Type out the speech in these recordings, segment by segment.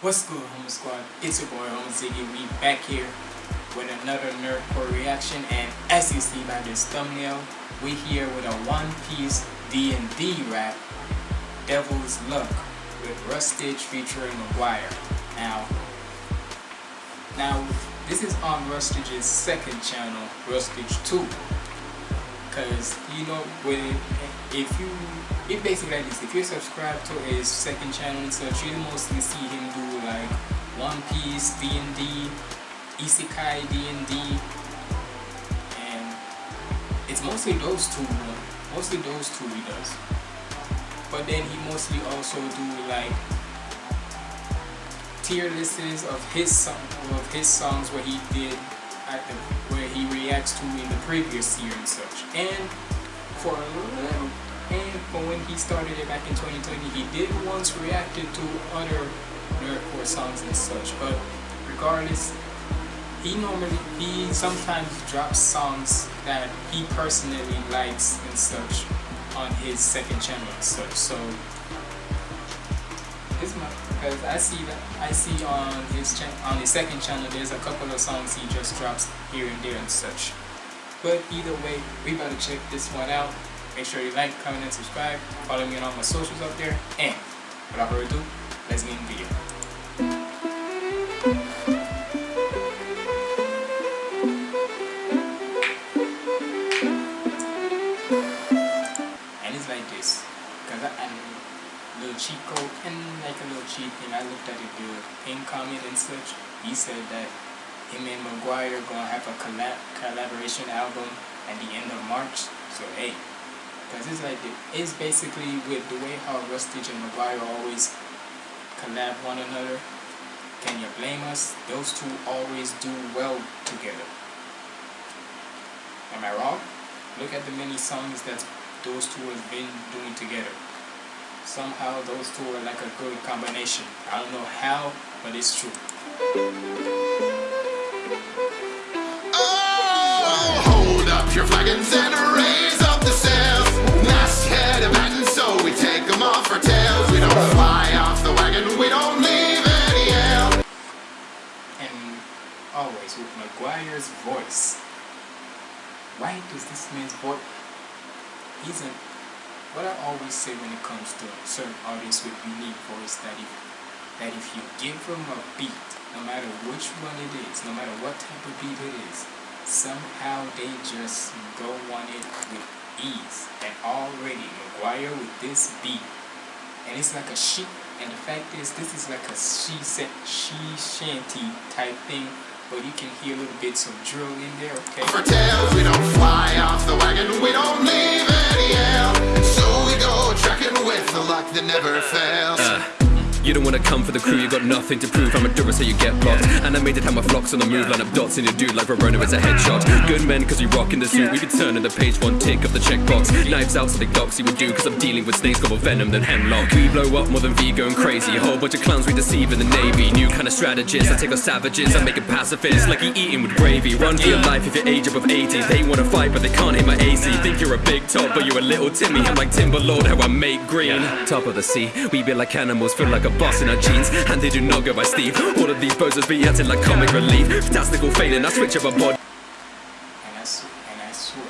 What's good, Humble Squad? It's your boy, Humble Ziggy. We back here with another Nerdcore reaction, and as you see by this thumbnail, we here with a One Piece D&D rap, Devil's Luck, with Rustage featuring McGwire. Now, now this is on Rustage's second channel, Rustage 2, because you know when if you it basically like this if you subscribe to his second channel and such you mostly see him do like one piece d&d isekai d&d and it's mostly those two mostly those two he does but then he mostly also do like tier lists of his song of his songs where he did at the, reacts to in the previous year and such. And for a little and for when he started it back in 2020 he did once reacted to other nerdcore songs and such but regardless he normally he sometimes drops songs that he personally likes and such on his second channel and such so this my because I see that I see on his on his second channel there's a couple of songs he just drops here and there and such but either way, we better check this one out. Make sure you like, comment, and subscribe. Follow me on all my socials up there. And without further ado, let's get in the video. Like a little cheat thing. I looked at it, the pin comment and such. He said that him and McGwire gonna have a collab collaboration album at the end of March. So hey, because it's like it's basically with the way how Rustage and McGwire always collab one another. Can you blame us? Those two always do well together. Am I wrong? Look at the many songs that those two have been doing together. Somehow those two are like a good combination. I don't know how, but it's true. Oh, hold up your flagons and raise up the sails. Masthead abandoned, so we take them off our tails. We don't fly off the wagon, we don't leave any ale. And always with McGwire's voice. Why does this man's voice? He's a. What I always say when it comes to certain artists with unique voice, that if that if you give them a beat, no matter which one it is, no matter what type of beat it is, somehow they just go on it with ease. And already McGwire with this beat, and it's like a she. And the fact is, this is like a she said she shanty type thing, but you can hear a little bits of drill in there. Okay. For tails, we don't fly off the wagon, we don't leave any. So we go trekking with the luck that never fails. Uh. You don't wanna come for the crew, you got nothing to prove. I'm a dura, so you get blocked. Animated how my flocks on the move, line up dots in your dude like Verona is a headshot. Good men, cause we rock in the suit. We be turning the page, one tick of the checkbox. Knives out, something doxy would do, cause I'm dealing with snakes, got more venom than hemlock. We blow up more than V going crazy. A whole bunch of clowns we deceive in the Navy. New kind of strategist, I take our savages, I make it pacifists, like you eating with gravy. Run for your life if you're age above 80. They wanna fight, but they can't hit my AC. Think you're a big top, but you're a little Timmy. I'm like Timberlord, how I make green. Top of the sea, we be like animals, feel like a boss in our jeans and they do not go by Steve. All of these bozos be acting like comic relief. Fantastical failing, I switch up a bod. And I, and I swear,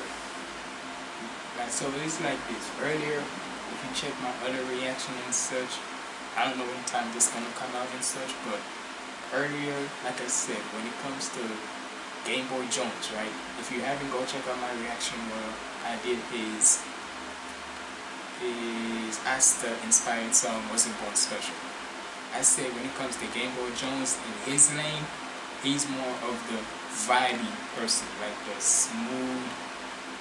like, so it's like this. Earlier, if you check my other reaction and such, I don't know when time this gonna come out and such, but earlier, like I said, when it comes to Game Boy Jones, right? If you haven't, go check out my reaction where I did his his Asta inspired song Wasn't Born Special. I said when it comes to Game Boy Jones in his lane, he's more of the vibey person, like the smooth,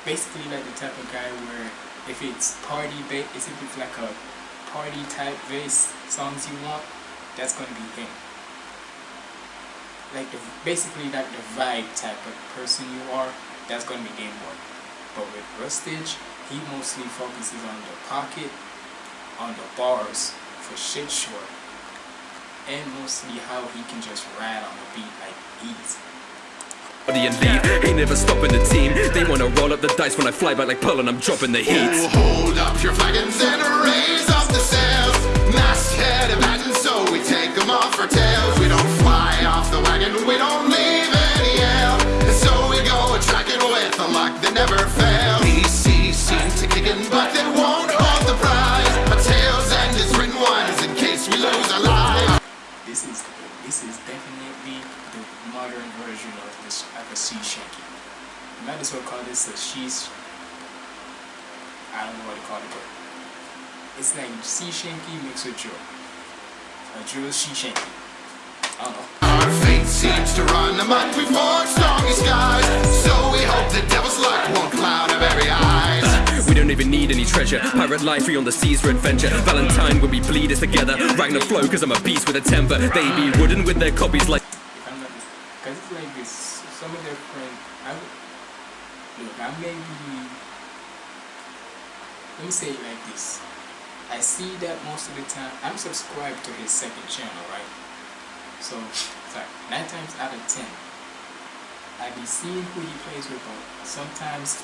basically like the type of guy where if it's party bass, if it's like a party type bass songs you want, that's gonna be him. Like the basically like the vibe type of person you are, that's gonna be Game Boy. But with Rustage, he mostly focuses on the pocket, on the bars for shit short and mostly how he can just ride on the beat like easy. And lead, ain't never stopping the team. They wanna roll up the dice when I fly back like Pearl and I'm dropping the heat. Ooh, hold up your flagons and raise up the sails. Masthead abandoned, so we take them off for tails. We don't fly off the wagon, we don't as well call this a she's. I don't know what to call it, but it's like sea shanty mixed with drill. A drill sea shanty. I don't know. Our fate seems to run amok before stormy skies. So we hope the devil's luck won't cloud our very eyes. We don't even need any treasure. Pirate life, free on the seas for adventure. Valentine when we bleed us together. Ragnar flow, cause I'm a beast with a temper. They be wooden with their copies like. If I'm not because it's like this. Some of their friends, I would look. I may be. Let me say it like this. I see that most of the time. I'm subscribed to his second channel, right? So, sorry, nine times out of ten, I be seeing who he plays with, but sometimes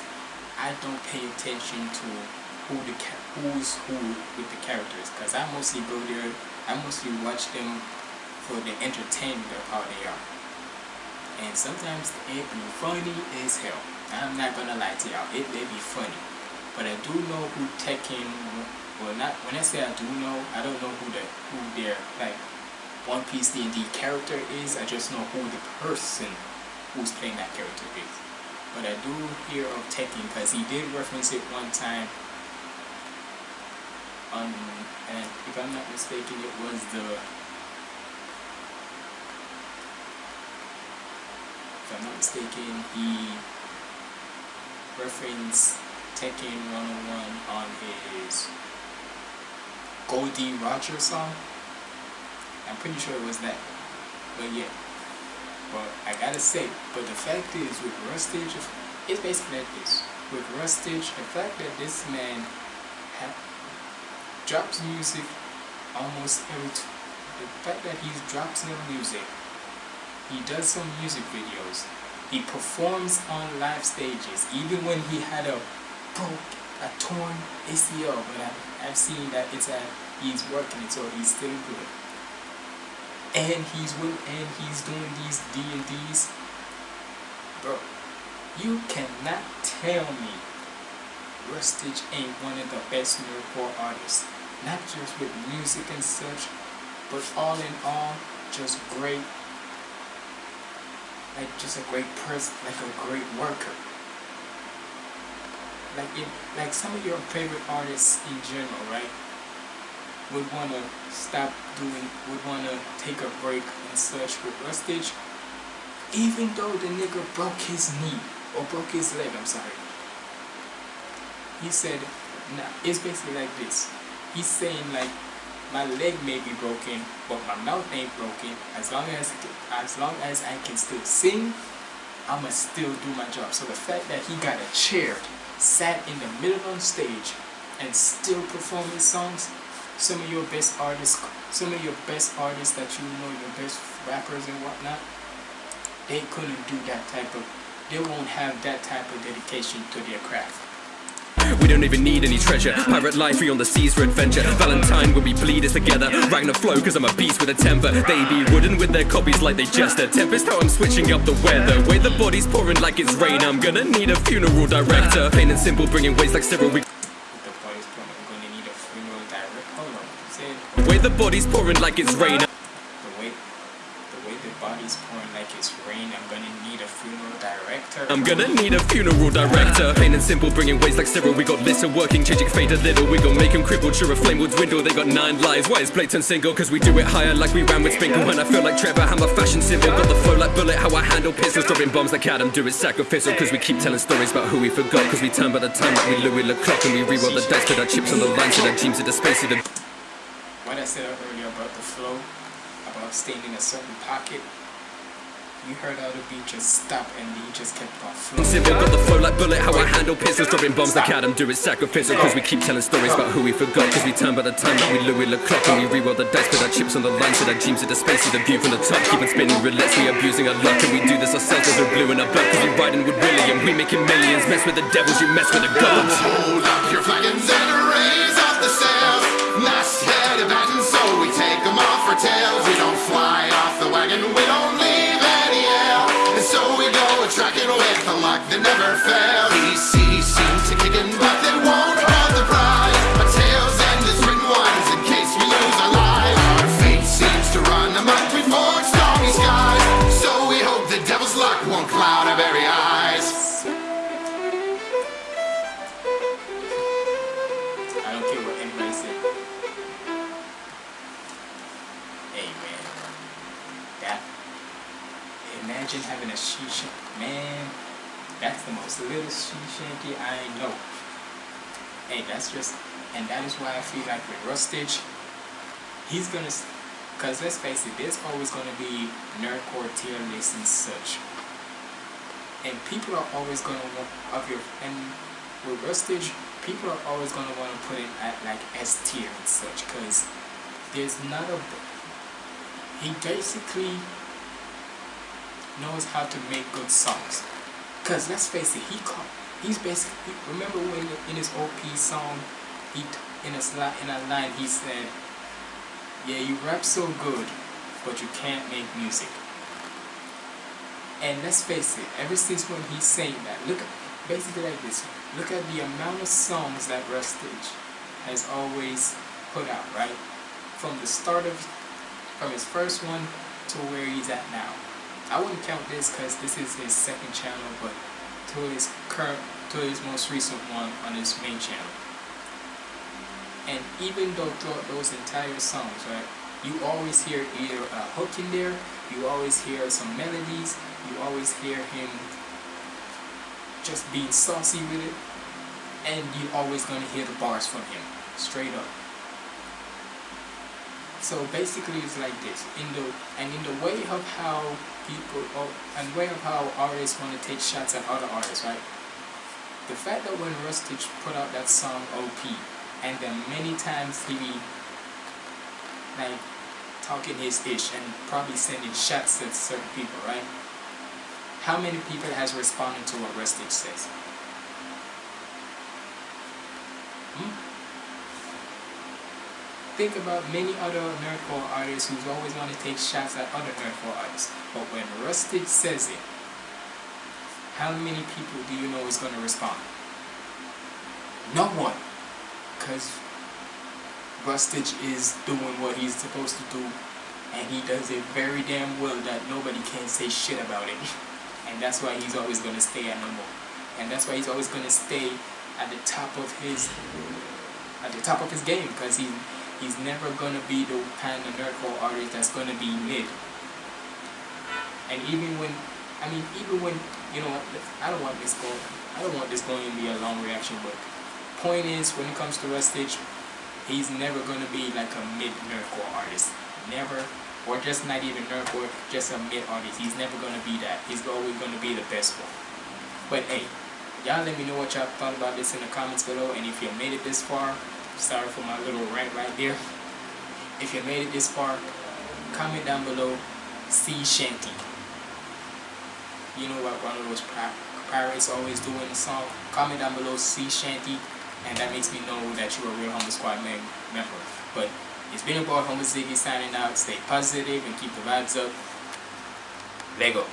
I don't pay attention to who the who's who with the characters, because I mostly go there. I mostly watch them for the entertainment of how they are. And sometimes it be funny as hell. I'm not gonna lie to y'all, it may be funny. But I do know who Tekken well not when I say I do know, I don't know who the who their like One Piece D and D character is, I just know who the person who's playing that character is. But I do hear of Tekken because he did reference it one time on and if I'm not mistaken it was the if I'm not mistaken, he referenced Tekken 101 on his Gol D. Roger song. I'm pretty sure it was that. But yeah. But I gotta say, but the fact is with Rustage, it's basically like this. With Rustage, the fact that this man drops music almost every the fact that he drops new music he does some music videos. He performs on live stages, even when he had a broke, a torn ACL. But I, I've seen that it's a he's working it, so he's still good. And he's with, and he's doing these D and D's, bro. You cannot tell me Rustage ain't one of the best nerdcore artists. Not just with music and such, but all in all, just great like just a great person, like a great worker. Like it, like some of your favorite artists in general, right? Would want to stop doing, would want to take a break and such with Rustage, even though the nigga broke his knee or broke his leg. I'm sorry. He said, nah, it's basically like this. He's saying like my leg may be broken, but my mouth ain't broken. As long as as long as I can still sing, I'ma still do my job. So the fact that he got a chair, sat in the middle on stage, and still perform his songs, some of your best artists, some of your best artists that you know, your best rappers and whatnot, they couldn't do that type of, they won't have that type of dedication to their craft. We don't even need any treasure. Pirate life, free on the seas for adventure. Valentine when we bleed us together. Ragnar flow, cause I'm a beast with a temper. They be wooden with their copies like they jester. Tempest, how I'm switching up the weather. Way the body's pouring like it's rain. I'm gonna need a funeral director. Plain and simple, bringing ways like several weeks. A. Way the body's pouring like it's rain. The way, the way the body's pouring like it's rain, I'm gonna a I'm gonna need a funeral director. Plain and simple, bringing ways like Cyril. We got Lissa working, changing fate a little. We gon' make him crippled, sure a flame will dwindle. They got nine lives. Why is Playton single? Cause we do it higher like we ran with Spinkle. When I feel like Trevor, I'm a fashion symbol. Got the flow like Bullet, how I handle pistols. Dropping bombs like Adam, do it sacrificial. Cause we keep telling stories about who we forgot. Cause we turn by the time like we Louis LeClock. And we reroll the dice, put our chips on the line. So that dreams of the space of the What I said earlier about the flow, about staying in a certain pocket, you heard how the beat just stopped and he just kept on flowing. Civil got the flow like bullet, how I handle pistols, dropping bombs like Adam, do it sacrificial. Cause we keep telling stories about who we forgot. Cause we turn by the time that we Louis LeClock. And we reroll the dice, put our chips on the line. So our dreams of the space, see the view from the top. Keep on spinning roulettes, we abusing our luck. And we do this ourselves cause we're blue in our blood. Cause we're riding with William, we making millions. Mess with the devils, you mess with the gods. Hold up your flagons and raise Man, that's the most little shanty I know. Hey, that's just, and that is why I feel like with Rustage, he's gonna, cause let's face it, there's always gonna be nerdcore tier lists and such, and people are always gonna want of your and with Rustage, people are always gonna want to put it at like S tier and such, cause there's not a he basically knows how to make good songs. Cause let's face it, he caught, he's basically remember when in his OP song, he in a sli- in a line he said, "Yeah, you rap so good, but you can't make music." And let's face it, ever since when he's saying that, look basically like this. Look at the amount of songs that Rustage has always put out, right? From the start of from his first one to where he's at now. I wouldn't count this because this is his second channel, but to his current, to his most recent one on his main channel. And even though throughout those entire songs, right, you always hear either a hook in there, you always hear some melodies, you always hear him just being saucy with it, and you always gonna hear the bars from him, straight up. So basically, it's like this. In the and in the way of how people, or, and way of how artists want to take shots at other artists, right? The fact that when Rustage put out that song OP, and then many times he like talking his ish and probably sending shots at certain people, right? How many people has responded to what Rustage says? Think about many other nerdcore artists who always want to take shots at other nerdcore artists. But when Rustage says it, how many people do you know is going to respond? No one. Because Rustage is doing what he's supposed to do, and he does it very damn well that nobody can say shit about it. And that's why he's always going to stay at number. And that's why he's always going to stay at the top of his at the top of his game because he he's never gonna be the kind of nerdcore artist that's gonna be mid. And even when, I mean, even when you know, I don't want this going, I don't want this going to be a long reaction, but point is, when it comes to Rustage, he's never gonna be like a mid nerdcore artist, never, or just not even nerdcore, just a mid artist. He's never gonna be that. He's always gonna be the best one. But hey, y'all let me know what y'all thought about this in the comments below, and if you made it this far, sorry for my little rant right there. If you made it this far, comment down below sea shanty. You know what one of those pirates always do in the song? Comment down below sea shanty, and that makes me know that you're a real Humble Squad mem- member. But it's been your boy Humble Ziggy signing out. Stay positive and keep the vibes up. Lego.